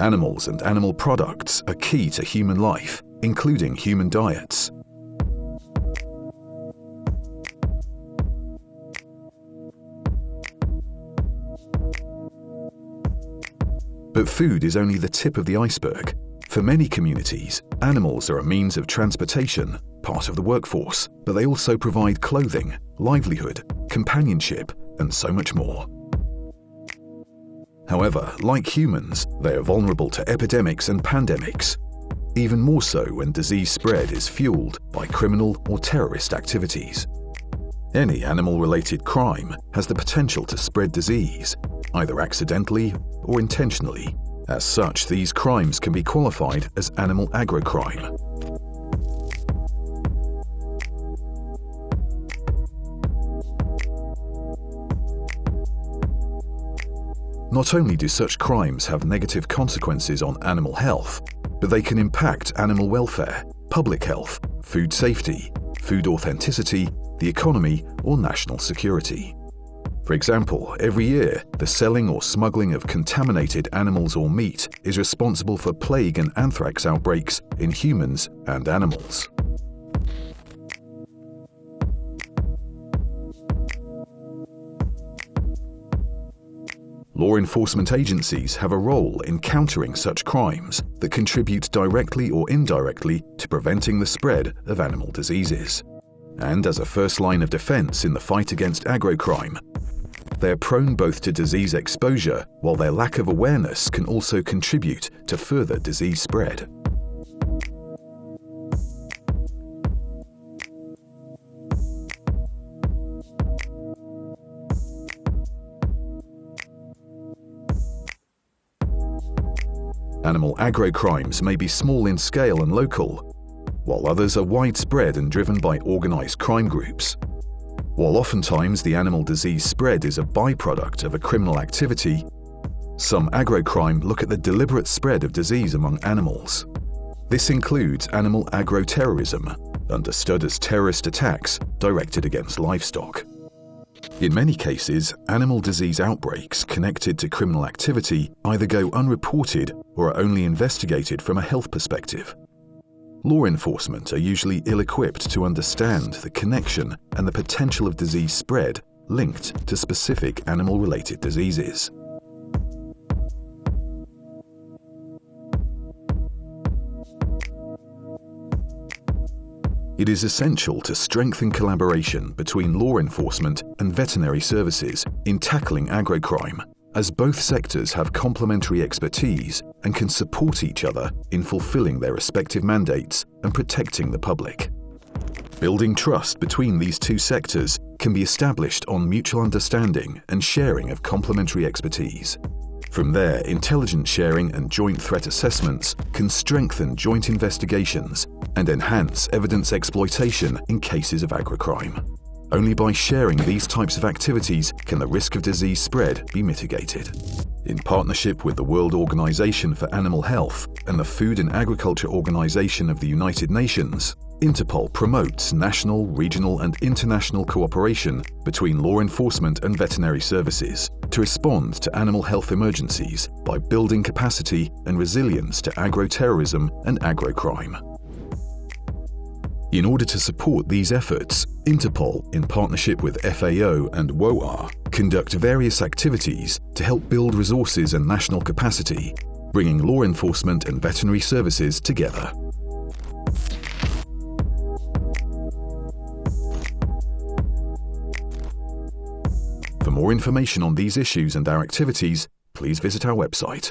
Animals and animal products are key to human life, including human diets. But food is only the tip of the iceberg. For many communities, animals are a means of transportation, part of the workforce, but they also provide clothing, livelihood, companionship, and so much more. However, like humans, they are vulnerable to epidemics and pandemics, even more so when disease spread is fueled by criminal or terrorist activities. Any animal-related crime has the potential to spread disease, either accidentally or intentionally. As such, these crimes can be qualified as animal agrocrime. Not only do such crimes have negative consequences on animal health, but they can impact animal welfare, public health, food safety, food authenticity, the economy, or national security. For example, every year, the selling or smuggling of contaminated animals or meat is responsible for plague and anthrax outbreaks in humans and animals. Law enforcement agencies have a role in countering such crimes that contribute directly or indirectly to preventing the spread of animal diseases. And as a first line of defense in the fight against agrocrime, they are prone both to disease exposure, while their lack of awareness can also contribute to further disease spread. Animal agrocrimes may be small in scale and local, while others are widespread and driven by organized crime groups. While oftentimes the animal disease spread is a byproduct of a criminal activity, some agrocrime look at the deliberate spread of disease among animals. This includes animal agroterrorism, understood as terrorist attacks directed against livestock. In many cases, animal disease outbreaks connected to criminal activity either go unreported or are only investigated from a health perspective. Law enforcement are usually ill-equipped to understand the connection and the potential of disease spread linked to specific animal-related diseases. It is essential to strengthen collaboration between law enforcement and veterinary services in tackling agrocrime as both sectors have complementary expertise and can support each other in fulfilling their respective mandates and protecting the public. Building trust between these two sectors can be established on mutual understanding and sharing of complementary expertise. From there, intelligence sharing and joint threat assessments can strengthen joint investigations and enhance evidence exploitation in cases of agrocrime. Only by sharing these types of activities can the risk of disease spread be mitigated. In partnership with the World Organization for Animal Health and the Food and Agriculture Organization of the United Nations, Interpol promotes national, regional and international cooperation between law enforcement and veterinary services to respond to animal health emergencies by building capacity and resilience to agroterrorism and agrocrime. In order to support these efforts, Interpol, in partnership with FAO and WOAH, conduct various activities to help build resources and national capacity, bringing law enforcement and veterinary services together. For more information on these issues and our activities, please visit our website.